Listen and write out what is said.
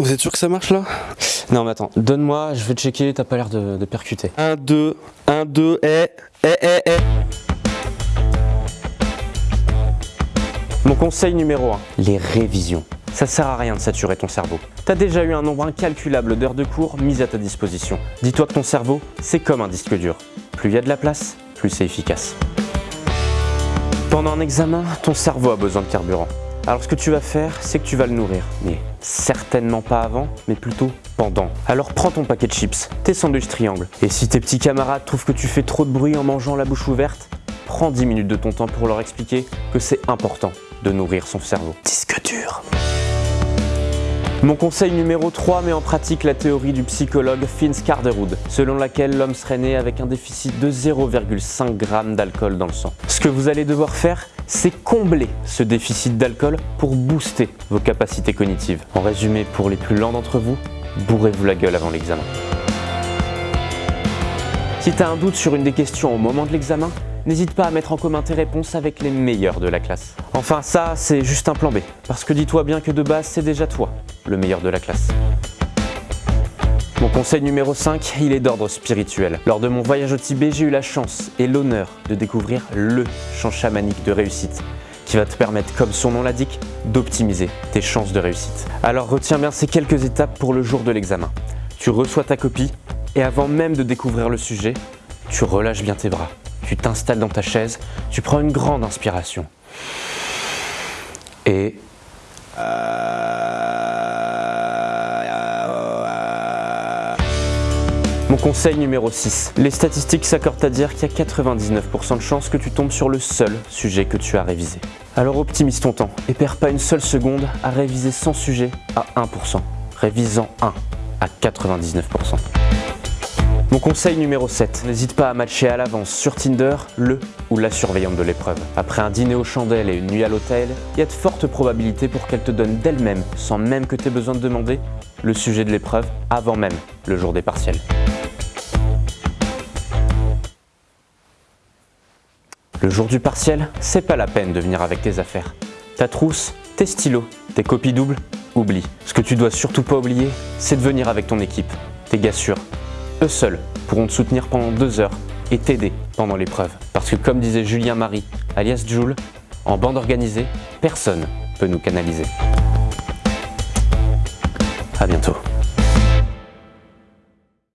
Vous êtes sûr que ça marche là? Non mais attends, donne-moi, je vais checker, t'as pas l'air de, de percuter. 1, 2, 1, 2, et, et, et, et. Mon conseil numéro 1, les révisions. Ça sert à rien de saturer ton cerveau. T'as déjà eu un nombre incalculable d'heures de cours mises à ta disposition. Dis-toi que ton cerveau, c'est comme un disque dur. Plus il y a de la place, plus c'est efficace. Pendant un examen, ton cerveau a besoin de carburant. Alors ce que tu vas faire, c'est que tu vas le nourrir. Mais certainement pas avant, mais plutôt pendant. Alors prends ton paquet de chips, tes sandwichs triangles. Et si tes petits camarades trouvent que tu fais trop de bruit en mangeant la bouche ouverte, prends 10 minutes de ton temps pour leur expliquer que c'est important de nourrir son cerveau. Disque dur. Mon conseil numéro 3 met en pratique la théorie du psychologue Finn Skarderud, selon laquelle l'homme serait né avec un déficit de 0,5 g d'alcool dans le sang. Ce que vous allez devoir faire, c'est combler ce déficit d'alcool pour booster vos capacités cognitives. En résumé, pour les plus lents d'entre vous, bourrez-vous la gueule avant l'examen. Si tu as un doute sur une des questions au moment de l'examen, n'hésite pas à mettre en commun tes réponses avec les meilleurs de la classe. Enfin ça, c'est juste un plan B, parce que dis-toi bien que de base, c'est déjà toi, le meilleur de la classe. Mon conseil numéro 5, il est d'ordre spirituel. Lors de mon voyage au Tibet, j'ai eu la chance et l'honneur de découvrir le chant chamanique de réussite qui va te permettre, comme son nom l'indique, d'optimiser tes chances de réussite. Alors retiens bien ces quelques étapes pour le jour de l'examen. Tu reçois ta copie et avant même de découvrir le sujet, tu relâches bien tes bras tu t'installes dans ta chaise, tu prends une grande inspiration. Et... Mon conseil numéro 6. Les statistiques s'accordent à dire qu'il y a 99% de chances que tu tombes sur le seul sujet que tu as révisé. Alors optimise ton temps et perds pas une seule seconde à réviser 100 sujets à 1%. Révisant 1 à 99%. Mon conseil numéro 7, n'hésite pas à matcher à l'avance sur Tinder le ou la surveillante de l'épreuve. Après un dîner aux chandelles et une nuit à l'hôtel, il y a de fortes probabilités pour qu'elle te donne d'elle-même, sans même que tu aies besoin de demander, le sujet de l'épreuve avant même le jour des partiels. Le jour du partiel, c'est pas la peine de venir avec tes affaires. Ta trousse, tes stylos, tes copies doubles, oublie. Ce que tu dois surtout pas oublier, c'est de venir avec ton équipe, tes gars sûrs, eux seuls pourront te soutenir pendant deux heures et t'aider pendant l'épreuve. Parce que comme disait Julien Marie, alias Jules, en bande organisée, personne peut nous canaliser. A bientôt.